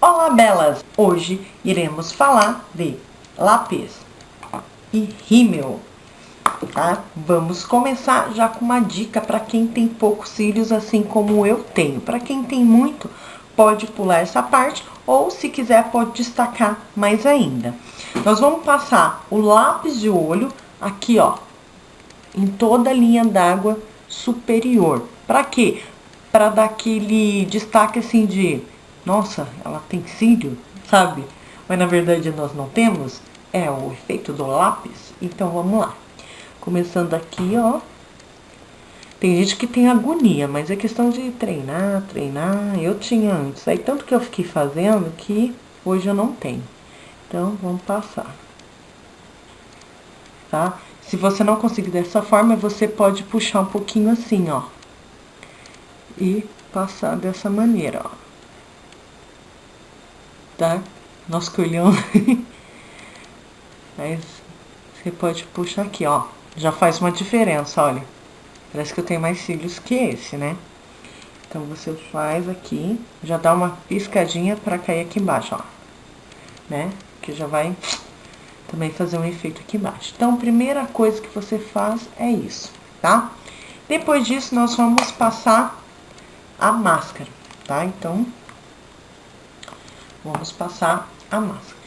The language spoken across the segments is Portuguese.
Olá, belas! Hoje iremos falar de lápis e rímel, tá? Vamos começar já com uma dica para quem tem poucos cílios, assim como eu tenho. Para quem tem muito, pode pular essa parte, ou se quiser pode destacar mais ainda. Nós vamos passar o lápis de olho aqui, ó, em toda a linha d'água superior. Para quê? Para dar aquele destaque assim de, nossa, ela tem cílio, sabe? Mas na verdade nós não temos, é o efeito do lápis. Então vamos lá. Começando aqui, ó. Tem gente que tem agonia, mas é questão de treinar, treinar. Eu tinha antes. Aí tanto que eu fiquei fazendo que hoje eu não tenho. Então, vamos passar. Tá? Se você não conseguir dessa forma, você pode puxar um pouquinho assim, ó. E passar dessa maneira, ó. Tá? Nosso colhão. Mas você pode puxar aqui, ó. Já faz uma diferença, olha. Parece que eu tenho mais cílios que esse, né? Então, você faz aqui, já dá uma piscadinha pra cair aqui embaixo, ó. Né? Que já vai também fazer um efeito aqui embaixo. Então, primeira coisa que você faz é isso, tá? Depois disso, nós vamos passar a máscara, tá? Então, vamos passar a máscara.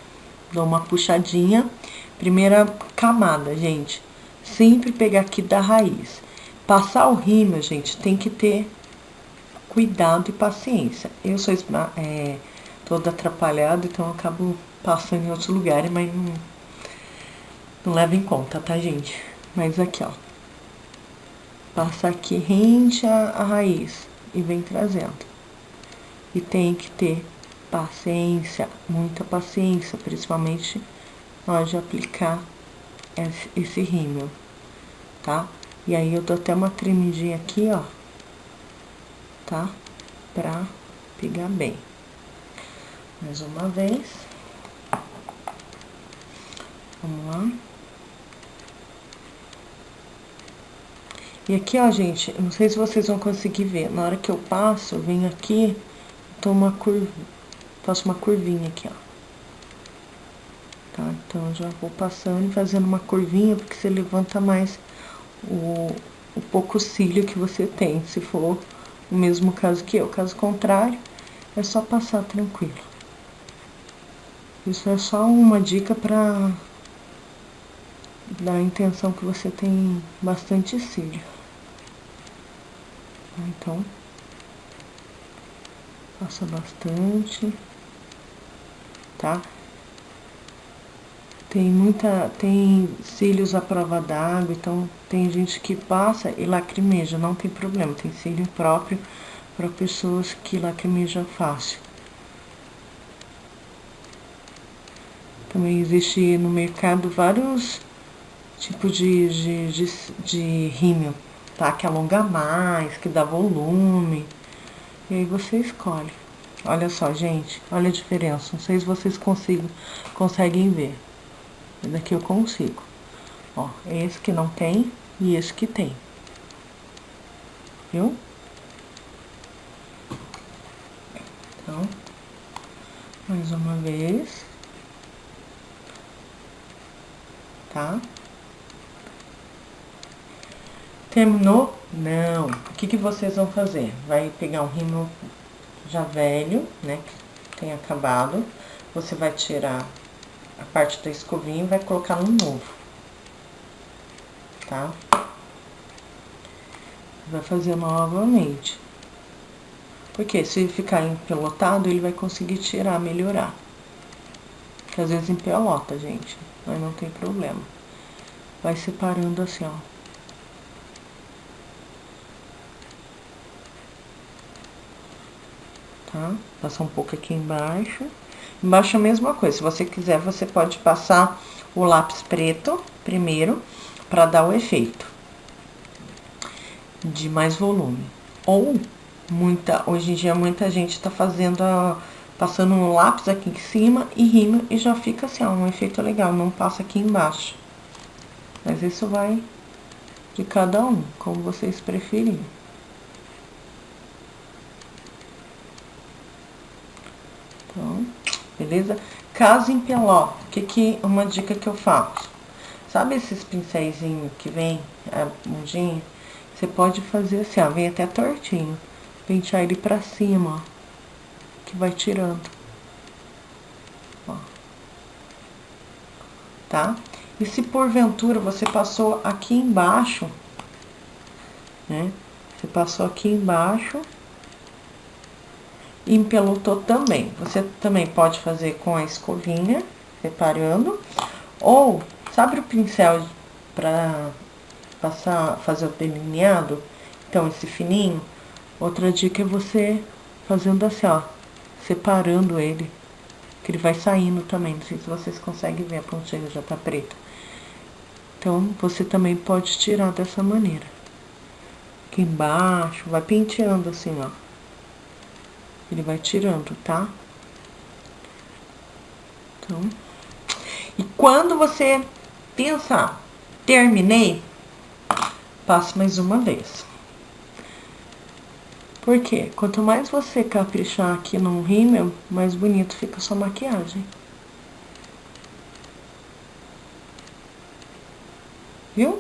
Dou uma puxadinha. Primeira camada, gente. Sempre pegar aqui da raiz. Passar o rímel, gente, tem que ter cuidado e paciência. Eu sou é, toda atrapalhada, então eu acabo passando em outros lugares, mas não não leva em conta, tá, gente? Mas aqui, ó. Passa aqui rente a, a raiz e vem trazendo. E tem que ter paciência, muita paciência, principalmente hora de aplicar esse, esse rímel, tá? E aí eu dou até uma tremidinha aqui, ó, tá? Pra pegar bem. Mais uma vez. Vamos lá. E aqui, ó, gente, não sei se vocês vão conseguir ver. Na hora que eu passo, eu venho aqui, uma curva, faço uma curvinha aqui, ó. Tá? Então, já vou passando e fazendo uma curvinha, porque você levanta mais o, o pouco cílio que você tem, se for o mesmo caso que eu. Caso contrário, é só passar tranquilo. Isso é só uma dica pra dar a intenção que você tem bastante cílio. Então, passa bastante, tá? Tem muita, tem cílios à prova d'água, então tem gente que passa e lacrimeja, não tem problema, tem cílio próprio para pessoas que lacrimejam fácil. Também existe no mercado vários tipos de, de, de, de rímel tá? Que alonga mais, que dá volume. E aí você escolhe. Olha só, gente, olha a diferença. Não sei se vocês conseguem ver. Daqui eu consigo. Ó, esse que não tem e esse que tem. Viu? Então, mais uma vez. Tá? Terminou? Não. O que, que vocês vão fazer? Vai pegar um rímel já velho, né? Que tem acabado. Você vai tirar a parte da escovinha e vai colocar no novo. Tá? Vai fazer novamente. Porque se ficar empelotado, ele vai conseguir tirar, melhorar. Porque às vezes empelota, gente. Mas não tem problema. Vai separando assim, ó. Tá? Passar um pouco aqui embaixo. Embaixo a mesma coisa, se você quiser, você pode passar o lápis preto primeiro, para dar o efeito de mais volume. Ou, muita, hoje em dia, muita gente tá fazendo a, passando um lápis aqui em cima e rima, e já fica assim, ó, um efeito legal, não passa aqui embaixo. Mas isso vai de cada um, como vocês preferirem. Beleza? Caso em peló, o que que, uma dica que eu faço? Sabe esses pincéis que vem, a bundinha? Você pode fazer assim, ó, vem até tortinho. Pentear ele pra cima, ó, que vai tirando. Ó. Tá? E se porventura você passou aqui embaixo, né? Você passou aqui embaixo e empelotou também. Você também pode fazer com a escovinha, separando, ou, sabe o pincel para passar, fazer o delineado? Então, esse fininho, outra dica é você fazendo assim, ó, separando ele, que ele vai saindo também, não sei se vocês conseguem ver, a pontinha já tá preta. Então, você também pode tirar dessa maneira. Aqui embaixo, vai penteando assim, ó. Ele vai tirando, tá? Então, e quando você pensar, terminei, passe mais uma vez. Por quê? Quanto mais você caprichar aqui no rímel, mais bonito fica a sua maquiagem. Viu?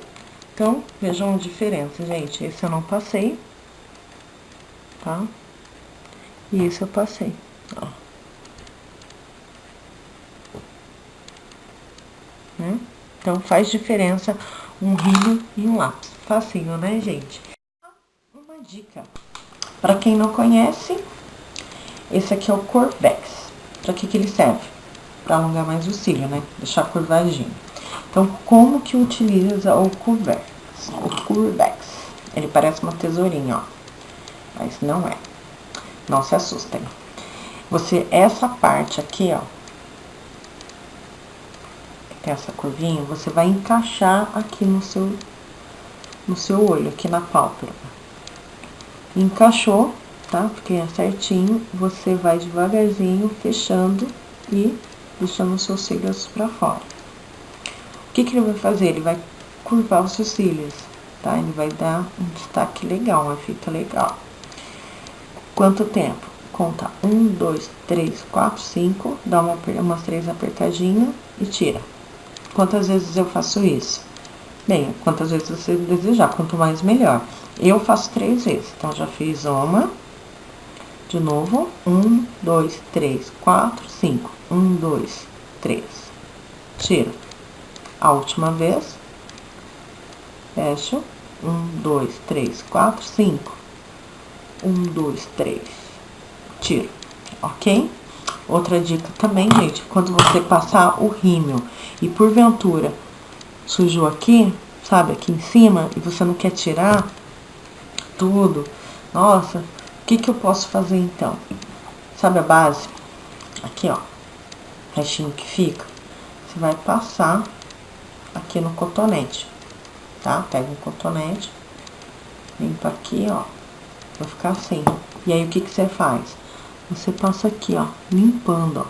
Então, vejam a diferença, gente. Esse eu não passei, tá? E esse eu passei, ó. Né? Então, faz diferença um rímel e um lápis. Facinho, né, gente? Uma dica. Pra quem não conhece, esse aqui é o Corvex. Pra que que ele serve? Pra alongar mais o cílio, né? Deixar curvadinho. Então, como que utiliza o Curvex? O Curvex. Ele parece uma tesourinha, ó. Mas não é. Não se assustem. Você, essa parte aqui, ó, tem essa curvinha, você vai encaixar aqui no seu, no seu olho, aqui na pálpebra. Encaixou, tá? Porque é certinho, você vai devagarzinho fechando e deixando os seus cílios pra fora. O que que ele vai fazer? Ele vai curvar os seus cílios, tá? Ele vai dar um destaque legal, uma fita legal. Quanto tempo? Conta um, dois, três, quatro, cinco, dá uma, umas três apertadinhas e tira. Quantas vezes eu faço isso? Bem, quantas vezes você desejar, quanto mais melhor. Eu faço três vezes, então já fiz uma, de novo, um, dois, três, quatro, cinco, um, dois, três, tira. A última vez, fecho, um, dois, três, quatro, cinco, um, dois, três. Tiro, ok? Outra dica também, gente, quando você passar o rímel e porventura sujou aqui, sabe, aqui em cima, e você não quer tirar tudo, nossa, o que que eu posso fazer então? Sabe a base? Aqui, ó, restinho que fica, você vai passar aqui no cotonete, tá? Pega um cotonete, limpa aqui, ó, Vai ficar assim. E aí, o que que você faz? Você passa aqui, ó, limpando, ó.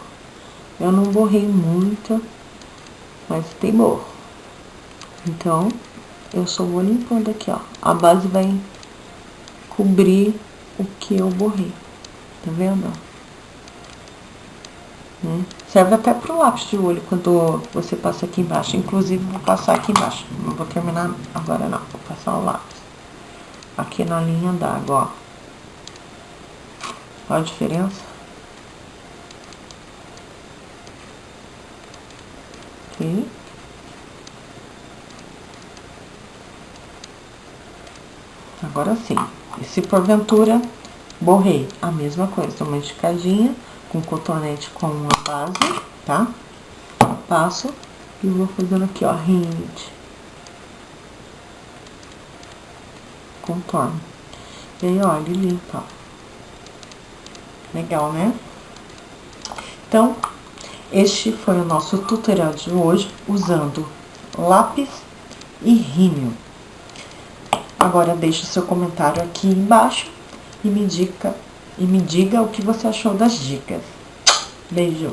Eu não borrei muito, mas tem borro. Então, eu só vou limpando aqui, ó. A base vai cobrir o que eu borrei. Tá vendo? Hum. Serve até pro lápis de olho quando você passa aqui embaixo. Inclusive, vou passar aqui embaixo. Não vou terminar agora, não. Vou passar o lápis aqui na linha d'água, ó. Olha a diferença. Aqui. Agora sim. E se porventura borrei, a mesma coisa, uma esticadinha com cotonete com uma base, tá? Passo e vou fazendo aqui, ó, rinde. contorno. E aí, ó, ele limpa, ó. Legal, né? Então, este foi o nosso tutorial de hoje, usando lápis e rímel. Agora, deixe seu comentário aqui embaixo e me, dica, e me diga o que você achou das dicas. Beijo!